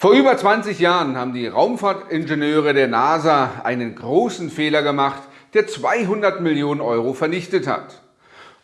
Vor über 20 Jahren haben die Raumfahrtingenieure der NASA einen großen Fehler gemacht, der 200 Millionen Euro vernichtet hat.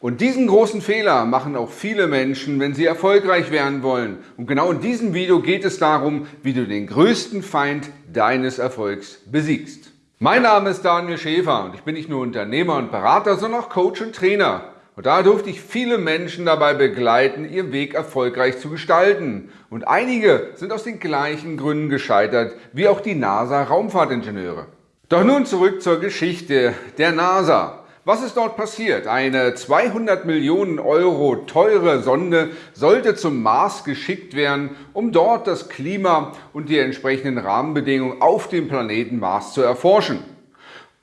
Und diesen großen Fehler machen auch viele Menschen, wenn sie erfolgreich werden wollen. Und genau in diesem Video geht es darum, wie du den größten Feind deines Erfolgs besiegst. Mein Name ist Daniel Schäfer und ich bin nicht nur Unternehmer und Berater, sondern auch Coach und Trainer. Und da durfte ich viele Menschen dabei begleiten, ihren Weg erfolgreich zu gestalten. Und einige sind aus den gleichen Gründen gescheitert wie auch die NASA-Raumfahrtingenieure. Doch nun zurück zur Geschichte der NASA. Was ist dort passiert? Eine 200 Millionen Euro teure Sonde sollte zum Mars geschickt werden, um dort das Klima und die entsprechenden Rahmenbedingungen auf dem Planeten Mars zu erforschen.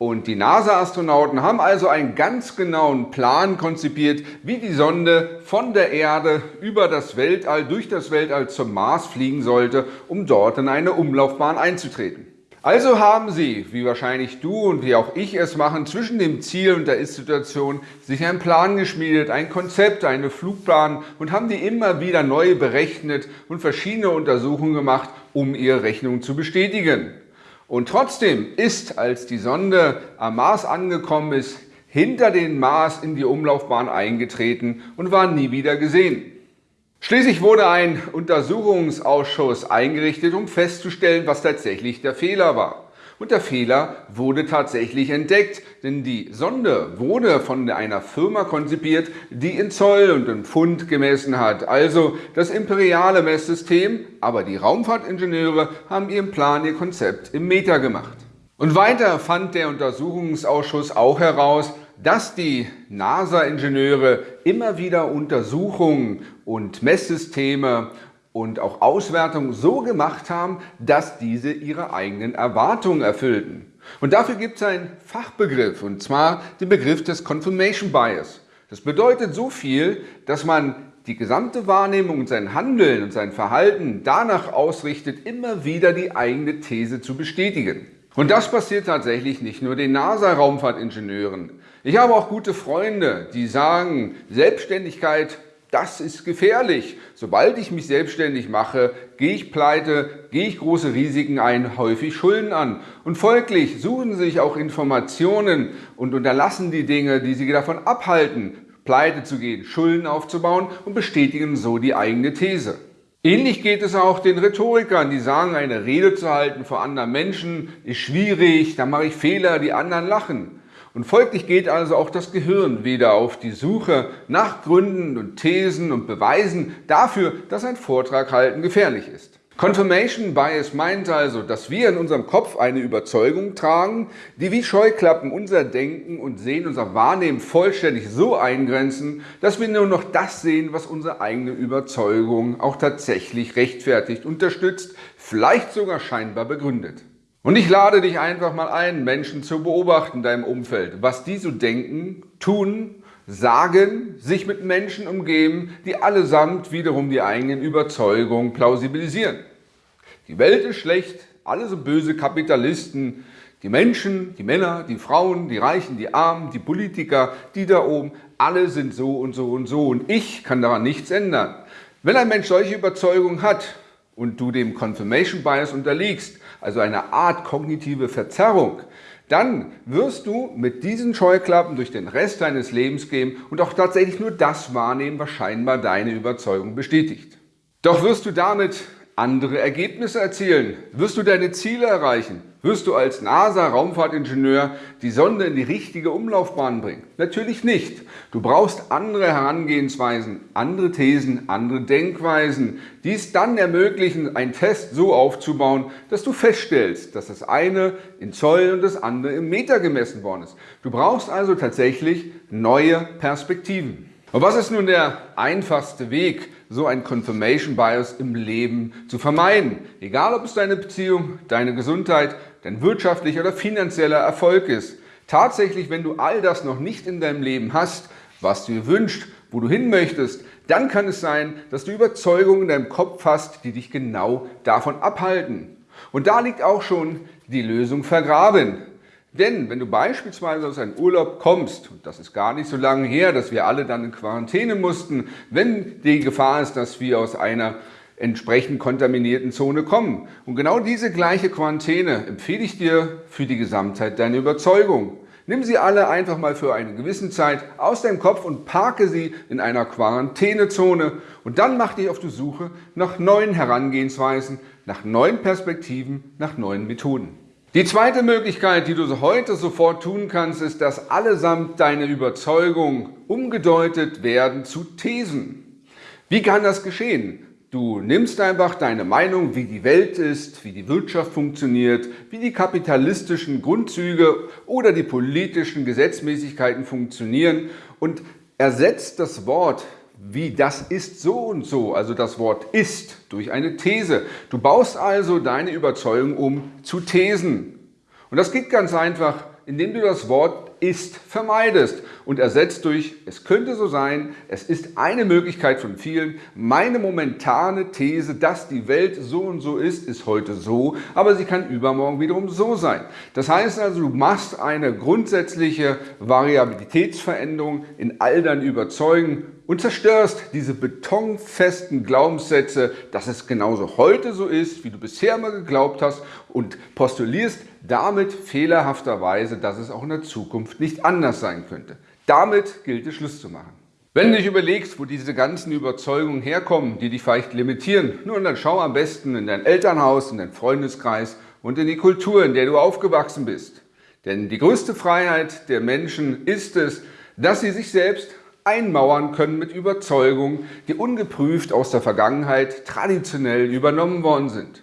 Und die NASA-Astronauten haben also einen ganz genauen Plan konzipiert, wie die Sonde von der Erde über das Weltall, durch das Weltall zum Mars fliegen sollte, um dort in eine Umlaufbahn einzutreten. Also haben Sie, wie wahrscheinlich du und wie auch ich es machen, zwischen dem Ziel und der Ist-Situation sich einen Plan geschmiedet, ein Konzept, eine Flugplan und haben die immer wieder neu berechnet und verschiedene Untersuchungen gemacht, um ihre Rechnung zu bestätigen. Und trotzdem ist, als die Sonde am Mars angekommen ist, hinter den Mars in die Umlaufbahn eingetreten und war nie wieder gesehen. Schließlich wurde ein Untersuchungsausschuss eingerichtet, um festzustellen, was tatsächlich der Fehler war. Und der Fehler wurde tatsächlich entdeckt, denn die Sonde wurde von einer Firma konzipiert, die in Zoll und in Pfund gemessen hat, also das imperiale Messsystem, aber die Raumfahrtingenieure haben ihren Plan, ihr Konzept im Meter gemacht. Und weiter fand der Untersuchungsausschuss auch heraus, dass die NASA-Ingenieure immer wieder Untersuchungen und Messsysteme und auch Auswertungen so gemacht haben, dass diese ihre eigenen Erwartungen erfüllten. Und dafür gibt es einen Fachbegriff, und zwar den Begriff des Confirmation Bias. Das bedeutet so viel, dass man die gesamte Wahrnehmung und sein Handeln und sein Verhalten danach ausrichtet, immer wieder die eigene These zu bestätigen. Und das passiert tatsächlich nicht nur den NASA-Raumfahrtingenieuren. Ich habe auch gute Freunde, die sagen, Selbstständigkeit das ist gefährlich. Sobald ich mich selbstständig mache, gehe ich pleite, gehe ich große Risiken ein, häufig Schulden an. Und folglich suchen sie sich auch Informationen und unterlassen die Dinge, die sie davon abhalten, pleite zu gehen, Schulden aufzubauen und bestätigen so die eigene These. Ähnlich geht es auch den Rhetorikern, die sagen, eine Rede zu halten vor anderen Menschen ist schwierig, da mache ich Fehler, die anderen lachen. Und folglich geht also auch das Gehirn wieder auf die Suche nach Gründen und Thesen und Beweisen dafür, dass ein Vortrag halten gefährlich ist. Confirmation Bias meint also, dass wir in unserem Kopf eine Überzeugung tragen, die wie Scheuklappen unser Denken und Sehen, unser Wahrnehmen vollständig so eingrenzen, dass wir nur noch das sehen, was unsere eigene Überzeugung auch tatsächlich rechtfertigt, unterstützt, vielleicht sogar scheinbar begründet. Und ich lade dich einfach mal ein, Menschen zu beobachten in deinem Umfeld, was die so denken, tun, sagen, sich mit Menschen umgeben, die allesamt wiederum die eigenen Überzeugungen plausibilisieren. Die Welt ist schlecht, alle so böse Kapitalisten, die Menschen, die Männer, die Frauen, die Reichen, die Armen, die Politiker, die da oben, alle sind so und so und so und ich kann daran nichts ändern. Wenn ein Mensch solche Überzeugungen hat und du dem Confirmation Bias unterliegst, also eine Art kognitive Verzerrung, dann wirst du mit diesen Scheuklappen durch den Rest deines Lebens gehen und auch tatsächlich nur das wahrnehmen, was scheinbar deine Überzeugung bestätigt. Doch wirst du damit andere Ergebnisse erzielen? Wirst du deine Ziele erreichen? Wirst du als NASA-Raumfahrtingenieur die Sonde in die richtige Umlaufbahn bringen? Natürlich nicht. Du brauchst andere Herangehensweisen, andere Thesen, andere Denkweisen, die es dann ermöglichen, einen Test so aufzubauen, dass du feststellst, dass das eine in Zoll und das andere im Meter gemessen worden ist. Du brauchst also tatsächlich neue Perspektiven. Und was ist nun der einfachste Weg, so ein Confirmation Bias im Leben zu vermeiden? Egal, ob es deine Beziehung, deine Gesundheit, dein wirtschaftlicher oder finanzieller Erfolg ist. Tatsächlich, wenn du all das noch nicht in deinem Leben hast, was du dir wünschst, wo du hin möchtest, dann kann es sein, dass du Überzeugungen in deinem Kopf hast, die dich genau davon abhalten. Und da liegt auch schon die Lösung vergraben. Denn wenn du beispielsweise aus einem Urlaub kommst, und das ist gar nicht so lange her, dass wir alle dann in Quarantäne mussten, wenn die Gefahr ist, dass wir aus einer entsprechend kontaminierten Zone kommen. Und genau diese gleiche Quarantäne empfehle ich dir für die Gesamtheit deiner Überzeugung. Nimm sie alle einfach mal für eine gewisse Zeit aus deinem Kopf und parke sie in einer Quarantänezone und dann mach dich auf die Suche nach neuen Herangehensweisen, nach neuen Perspektiven, nach neuen Methoden. Die zweite Möglichkeit, die du heute sofort tun kannst, ist, dass allesamt deine Überzeugungen umgedeutet werden zu Thesen. Wie kann das geschehen? Du nimmst einfach deine Meinung, wie die Welt ist, wie die Wirtschaft funktioniert, wie die kapitalistischen Grundzüge oder die politischen Gesetzmäßigkeiten funktionieren und ersetzt das Wort wie das ist so und so, also das Wort ist, durch eine These. Du baust also deine Überzeugung um zu Thesen. Und das geht ganz einfach, indem du das Wort ist vermeidest und ersetzt durch es könnte so sein, es ist eine Möglichkeit von vielen. Meine momentane These, dass die Welt so und so ist, ist heute so, aber sie kann übermorgen wiederum so sein. Das heißt also, du machst eine grundsätzliche Variabilitätsveränderung in all deinen Überzeugen und zerstörst diese betonfesten Glaubenssätze, dass es genauso heute so ist, wie du bisher immer geglaubt hast und postulierst damit fehlerhafterweise, dass es auch in der Zukunft nicht anders sein könnte. Damit gilt es Schluss zu machen. Wenn du dich überlegst, wo diese ganzen Überzeugungen herkommen, die dich vielleicht limitieren, nun dann schau am besten in dein Elternhaus, in deinen Freundeskreis und in die Kultur, in der du aufgewachsen bist. Denn die größte Freiheit der Menschen ist es, dass sie sich selbst einmauern können mit Überzeugungen, die ungeprüft aus der Vergangenheit traditionell übernommen worden sind.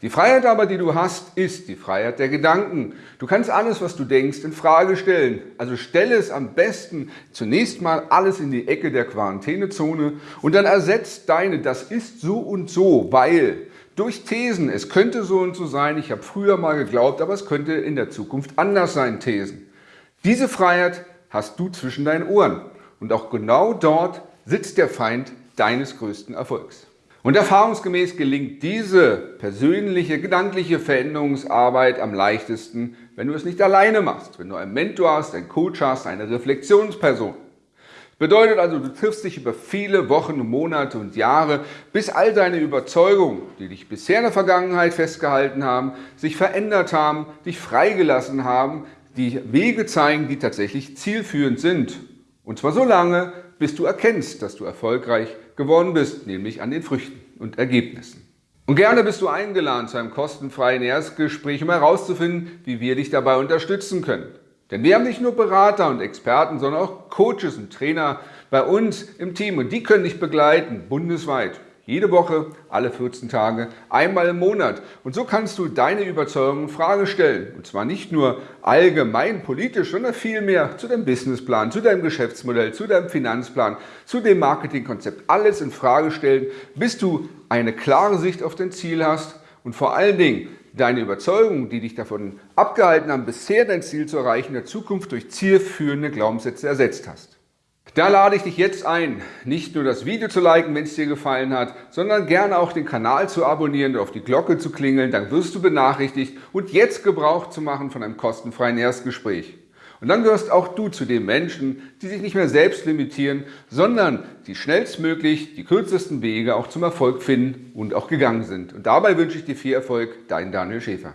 Die Freiheit aber, die du hast, ist die Freiheit der Gedanken. Du kannst alles, was du denkst, in Frage stellen. Also stelle es am besten zunächst mal alles in die Ecke der Quarantänezone und dann ersetzt deine, das ist so und so, weil durch Thesen, es könnte so und so sein, ich habe früher mal geglaubt, aber es könnte in der Zukunft anders sein, Thesen. Diese Freiheit hast du zwischen deinen Ohren. Und auch genau dort sitzt der Feind deines größten Erfolgs. Und erfahrungsgemäß gelingt diese persönliche, gedankliche Veränderungsarbeit am leichtesten, wenn du es nicht alleine machst, wenn du einen Mentor hast, einen Coach hast, eine Reflexionsperson. Bedeutet also, du triffst dich über viele Wochen, Monate und Jahre, bis all deine Überzeugungen, die dich bisher in der Vergangenheit festgehalten haben, sich verändert haben, dich freigelassen haben, die Wege zeigen, die tatsächlich zielführend sind und zwar so lange, bis du erkennst, dass du erfolgreich geworden bist, nämlich an den Früchten und Ergebnissen. Und gerne bist du eingeladen zu einem kostenfreien Erstgespräch, um herauszufinden, wie wir dich dabei unterstützen können. Denn wir haben nicht nur Berater und Experten, sondern auch Coaches und Trainer bei uns im Team und die können dich begleiten, bundesweit. Jede Woche, alle 14 Tage, einmal im Monat. Und so kannst du deine Überzeugungen in Frage stellen. Und zwar nicht nur allgemein politisch, sondern vielmehr zu deinem Businessplan, zu deinem Geschäftsmodell, zu deinem Finanzplan, zu dem Marketingkonzept. Alles in Frage stellen, bis du eine klare Sicht auf dein Ziel hast und vor allen Dingen deine Überzeugungen, die dich davon abgehalten haben, bisher dein Ziel zu erreichen, in der Zukunft durch zielführende Glaubenssätze ersetzt hast. Da lade ich dich jetzt ein, nicht nur das Video zu liken, wenn es dir gefallen hat, sondern gerne auch den Kanal zu abonnieren und auf die Glocke zu klingeln, dann wirst du benachrichtigt und jetzt Gebrauch zu machen von einem kostenfreien Erstgespräch. Und dann gehörst auch du zu den Menschen, die sich nicht mehr selbst limitieren, sondern die schnellstmöglich die kürzesten Wege auch zum Erfolg finden und auch gegangen sind. Und dabei wünsche ich dir viel Erfolg, dein Daniel Schäfer.